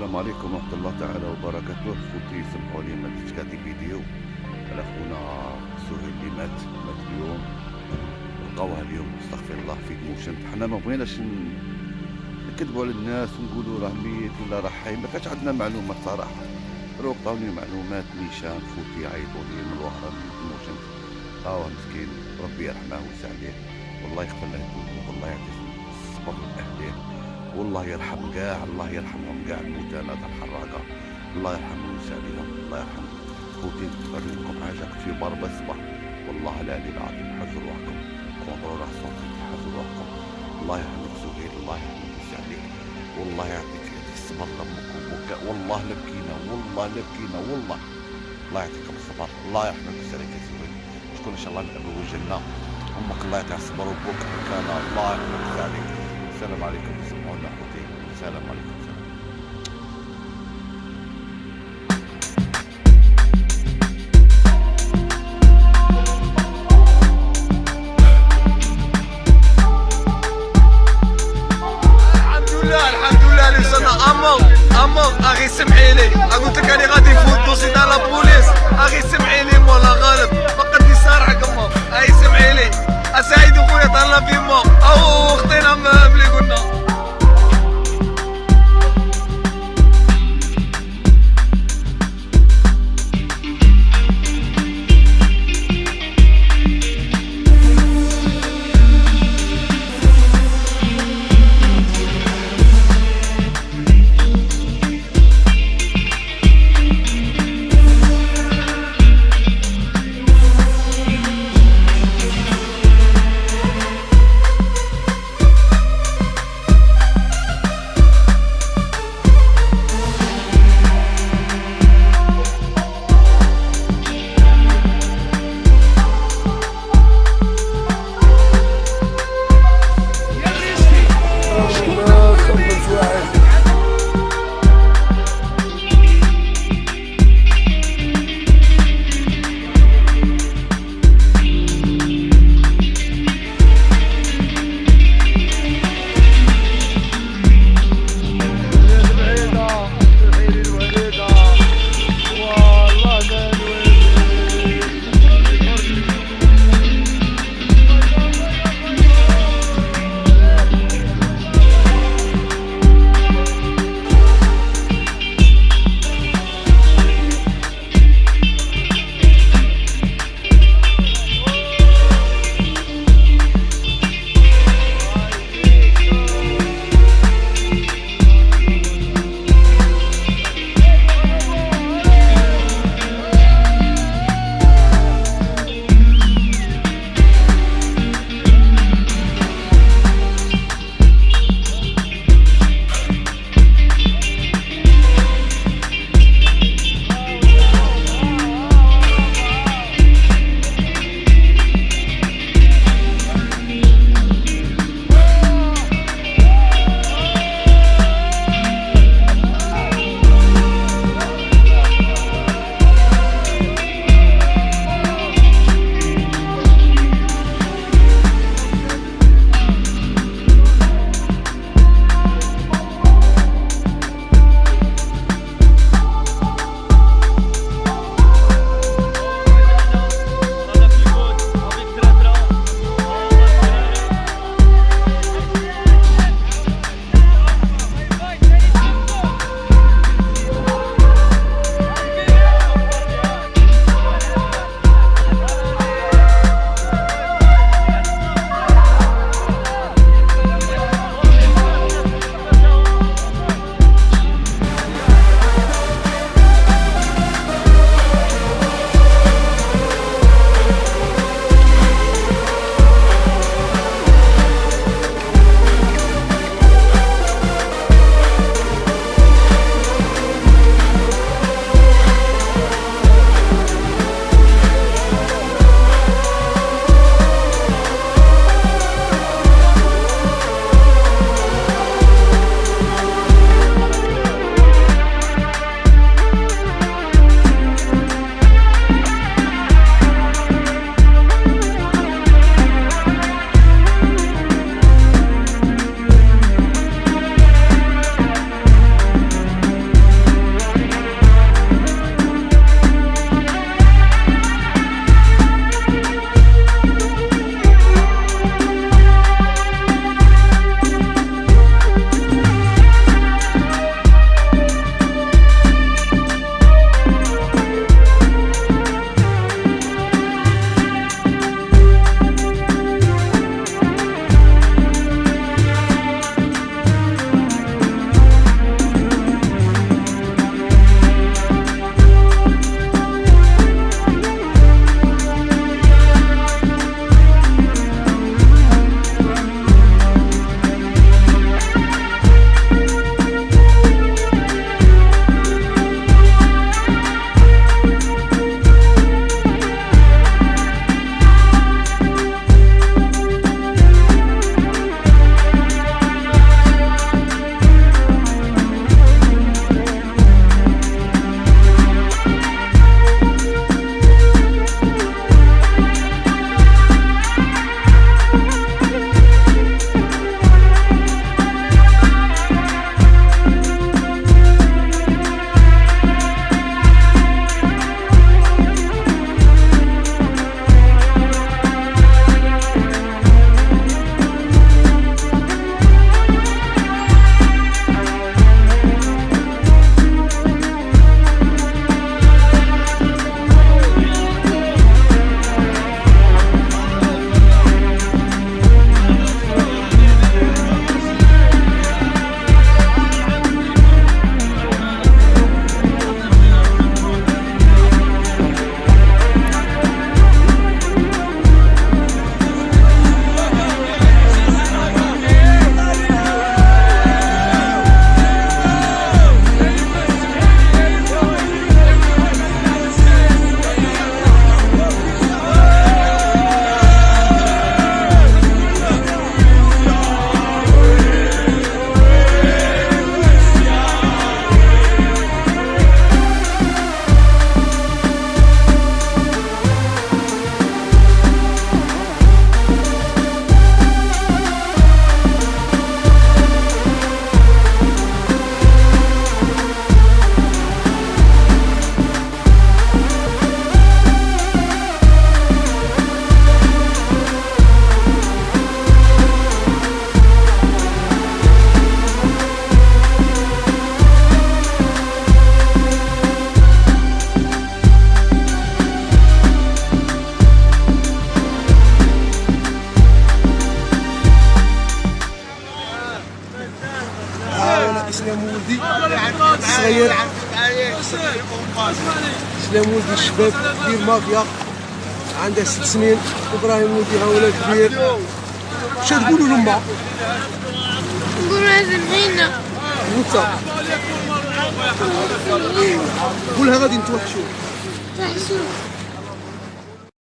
السلام عليكم ورحمة الله تعالى وبركاته. خوتي سمحوا لي ما درتش هذه فيديو. على خونا سهيل اللي مات مات اليوم. لقاوها اليوم استغفر الله في تموشنت. حنا ما بغيناش نكذبوا على الناس ونقولوا راه ميت ولا راه حي. ما كانش عندنا معلومات صراحة. روح عطاوني معلومات نيشان خوتي عيطوا لي من الوهرة من تموشنت آه مسكين ربي يرحمه ويسع عليه. والله يغفر له والله يعطيه الصبر لاهله والله يرحم كاع الله يرحمهم كاع هذا الحراقة الله يرحمهم ويسع عليهم الله يرحمهم خوتي لكم حاجة كنت في بار الصباح والله العلي العظيم حزوا روحكم راح صوتي حزوا روحكم. الله يرحمك سهيل الله يرحمك عليك والله يعطيك الصبر لامك والله لا بكينا والله لا بكينا والله. الله يعطيكم الصبر الله يرحمك ويسع عليك يا سهيل شكون إن شاء الله نقابلوا الجنه أمك الله يعطيها الصبر وابوك كان الله يرحمك ويسع عليك السلام عليكم. السلام عليكم سلام ولدي الشباب ديال مافيا. عندها ست سنين. إبراهيم ولدي ها ولد كبير. اش تقولوا لما نقول سمعينا وانت؟ قولها غادي نتوحشوا. تحشو.